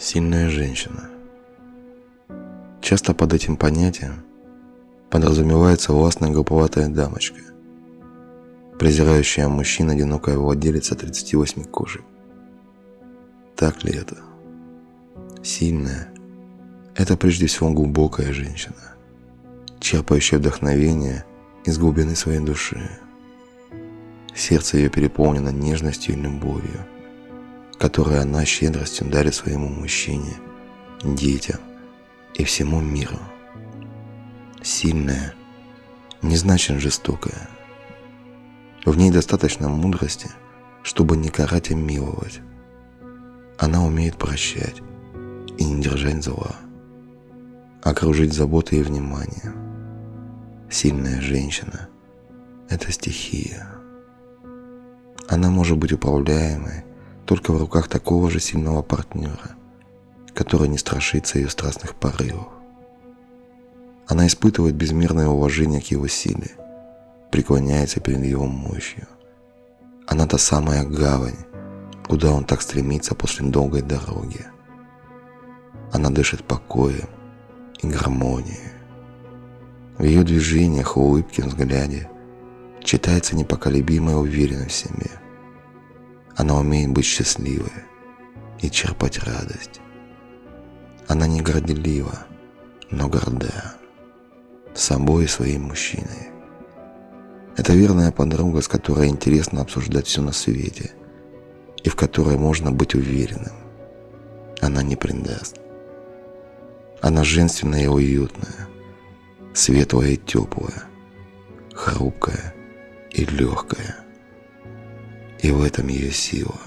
Сильная женщина. Часто под этим понятием подразумевается властная глуповатая дамочка, презирающая мужчин одинокая владелица 38 кожи. Так ли это? Сильная – это прежде всего глубокая женщина, черпающая вдохновение из глубины своей души. Сердце ее переполнено нежностью и любовью – которые она щедростью дарит своему мужчине, детям и всему миру. Сильная не значит жестокая. В ней достаточно мудрости, чтобы не карать и миловать. Она умеет прощать и не держать зла, окружить заботой и вниманием. Сильная женщина – это стихия. Она может быть управляемой только в руках такого же сильного партнера, который не страшится ее страстных порывов. Она испытывает безмерное уважение к его силе, преклоняется перед его мощью. Она та самая гавань, куда он так стремится после долгой дороги. Она дышит покоем и гармонией. В ее движениях, улыбке, взгляде читается непоколебимая уверенность в себе – она умеет быть счастливой и черпать радость. Она не горделива, но горда собой и своим мужчиной. Это верная подруга, с которой интересно обсуждать все на свете и в которой можно быть уверенным. Она не предаст. Она женственная и уютная, светлая и теплая, хрупкая и легкая – и в этом ее сила.